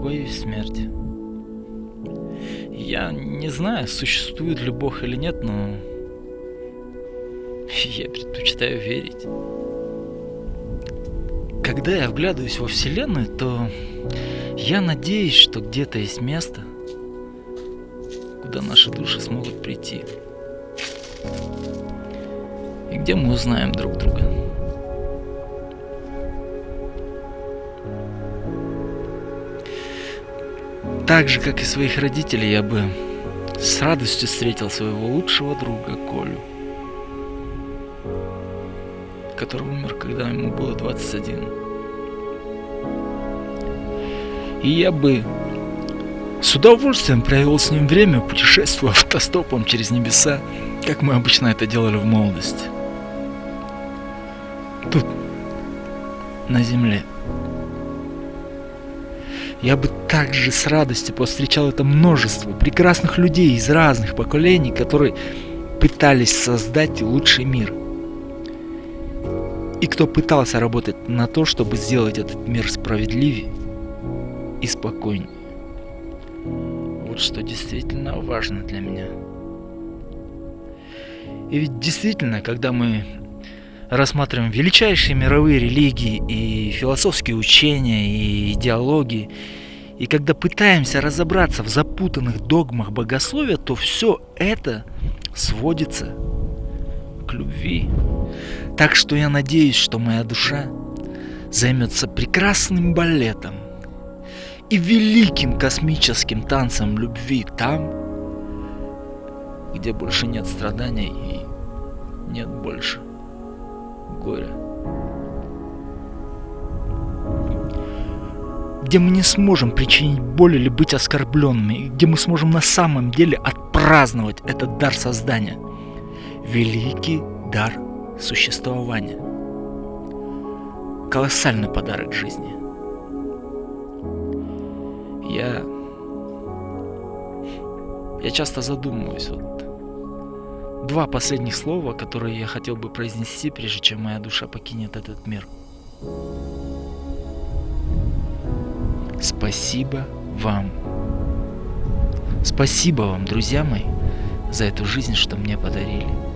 боюсь смерти. Я не знаю, существует ли Бог или нет, но я предпочитаю верить. Когда я вглядываюсь во Вселенную, то я надеюсь, что где-то есть место, куда наши души смогут прийти. И где мы узнаем друг друга. Так же, как и своих родителей, я бы с радостью встретил своего лучшего друга Колю, который умер, когда ему было 21. И я бы с удовольствием провел с ним время, путешествуя автостопом через небеса, как мы обычно это делали в молодости. Тут, на земле. Я бы также с радостью повстречал это множество прекрасных людей из разных поколений, которые пытались создать лучший мир. И кто пытался работать на то, чтобы сделать этот мир справедливее и спокойнее. Вот что действительно важно для меня. И ведь действительно, когда мы рассматриваем величайшие мировые религии и философские учения и идеологии, и когда пытаемся разобраться в запутанных догмах богословия, то все это сводится к любви. Так что я надеюсь, что моя душа займется прекрасным балетом и великим космическим танцем любви там, где больше нет страданий и нет больше горя. Где мы не сможем причинить боль или быть оскорбленными, где мы сможем на самом деле отпраздновать этот дар создания. Великий дар существования. Колоссальный подарок жизни. Я... Я часто задумываюсь, вот два последних слова, которые я хотел бы произнести, прежде чем моя душа покинет этот мир. Спасибо вам. Спасибо вам, друзья мои, за эту жизнь, что мне подарили.